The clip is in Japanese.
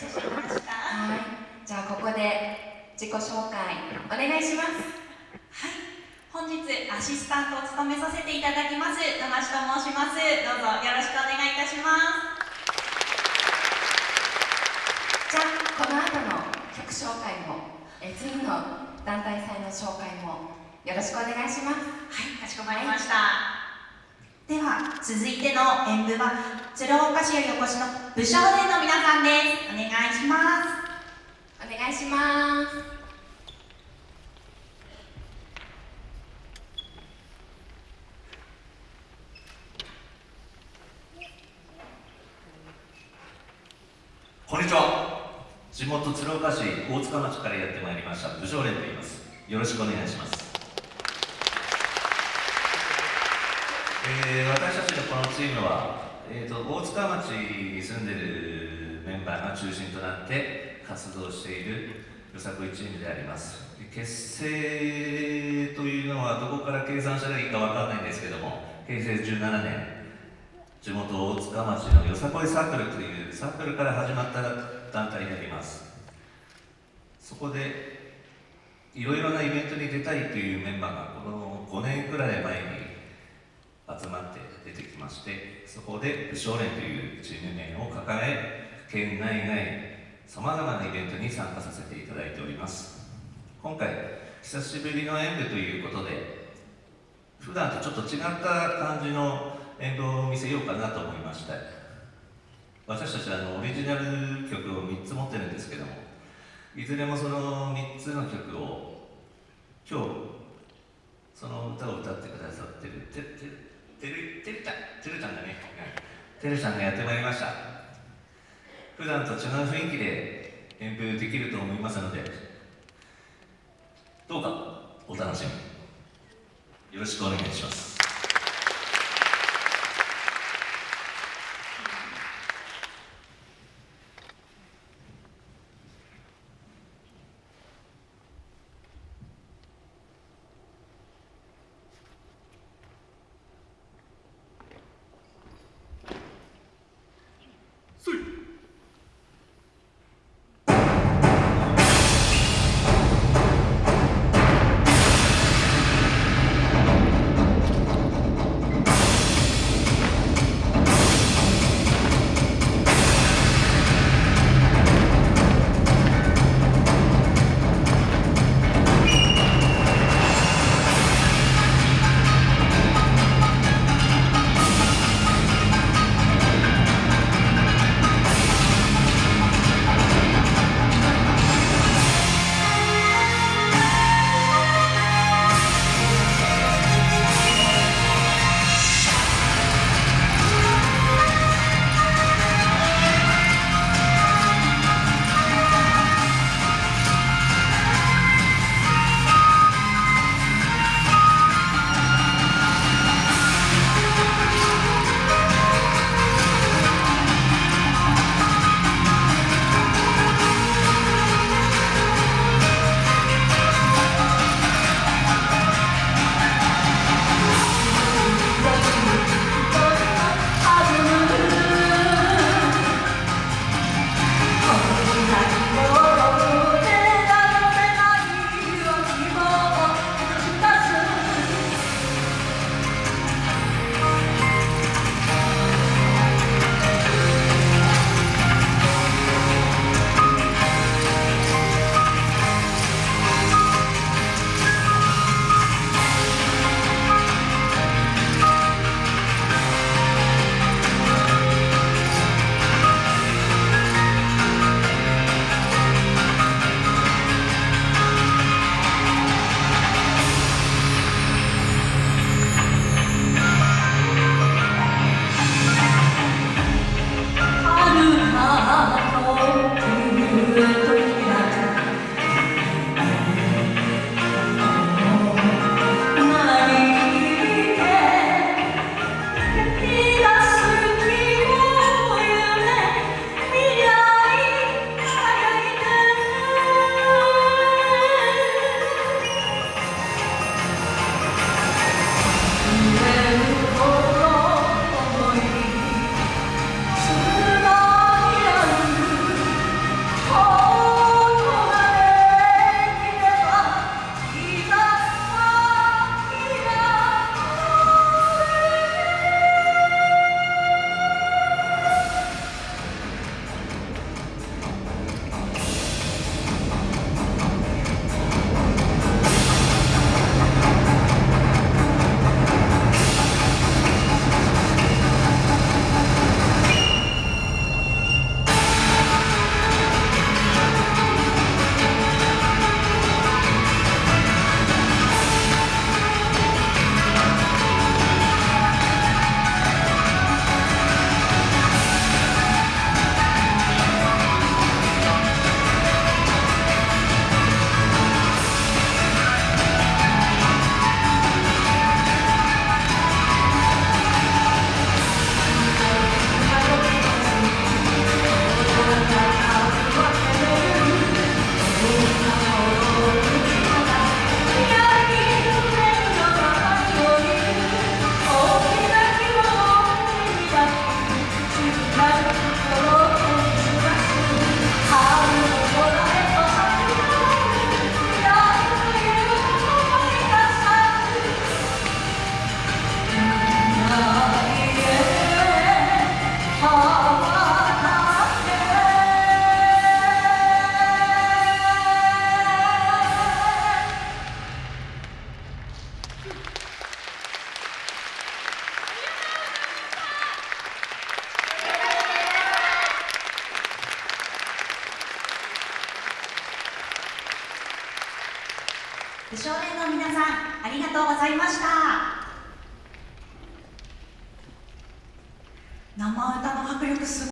著しましたはいじゃあここで自己紹介お願いします。はい本日アシスタントを務めさせていただきます玉地と申します。どうぞよろしくお願いいたします。じゃあこの後の曲紹介もえ次の団体祭の紹介もよろしくお願いします。はいかしこまりました、では続いての演舞は鶴岡市よりお越しの武将連の皆さんです。お願いします。お願いします。こんにちは。地元鶴岡市大塚町からやってまいりました武将連と言います。よろしくお願いします。えー、私たちのこのチームは、えーと、大塚町に住んでるメンバーが中心となって活動しているよさこいチームであります。結成というのはどこから計算したらいいかわからないんですけども平成17年地元大塚町のよさこいサークルというサークルから始まった団体になります。そこでいろいろなイベントに出たいというメンバーがこの5年くらい前に集まってましてそこで武将連というチーム名を抱え県内外さまざまなイベントに参加させていただいております。今回久しぶりの演舞ということで普段とちょっと違った感じの演舞を見せようかなと思いました私たちはあのオリジナル曲を3つ持ってるんですけどもいずれもその3つの曲を今日その歌を歌ってくださってるてててるてるちゃんてるちゃんだね。てるちゃんがやってまいりました。普段と違う雰囲気で演舞できると思いますのでどうかお楽しみよろしくお願いします。少年の皆さんありがとうございました。生歌の迫力す